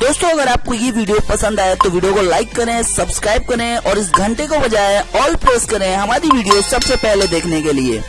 दोस्तों, अगर आपको ये वीडियो पसंद आए तो वीडियो को लाइक करें सब्सक्राइब करें और इस घंटे को बजाय ऑल प्रेस करें हमारी वीडियो सबसे पहले देखने के लिए।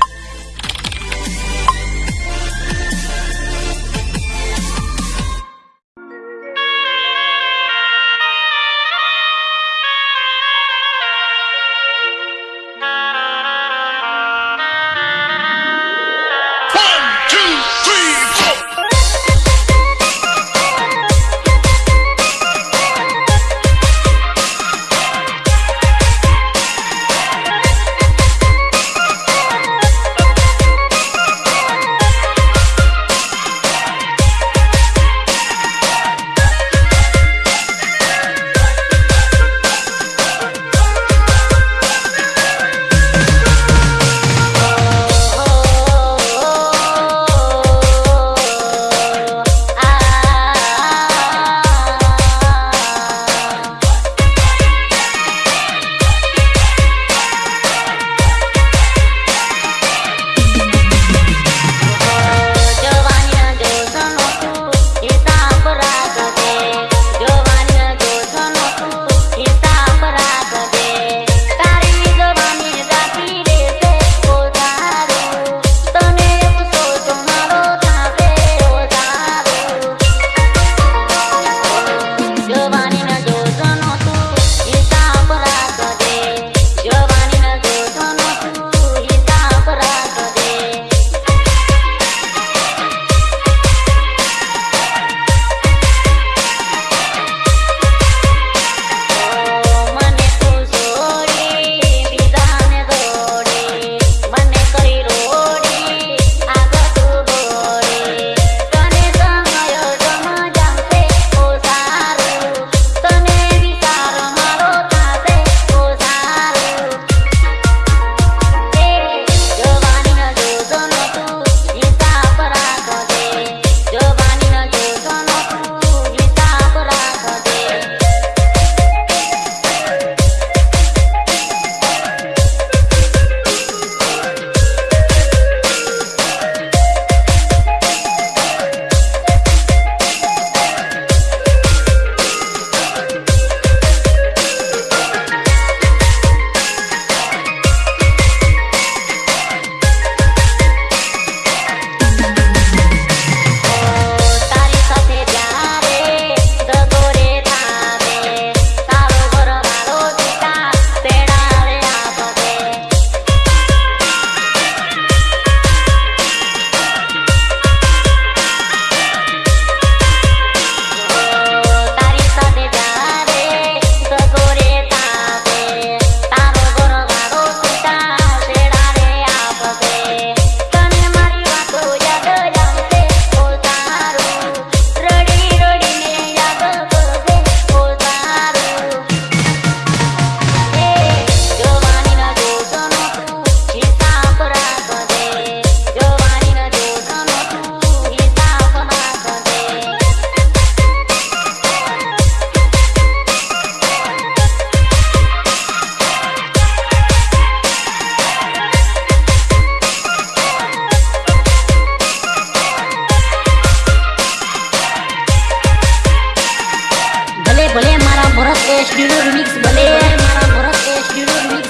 Eşgürür mix böyle Bırak eşgürür mix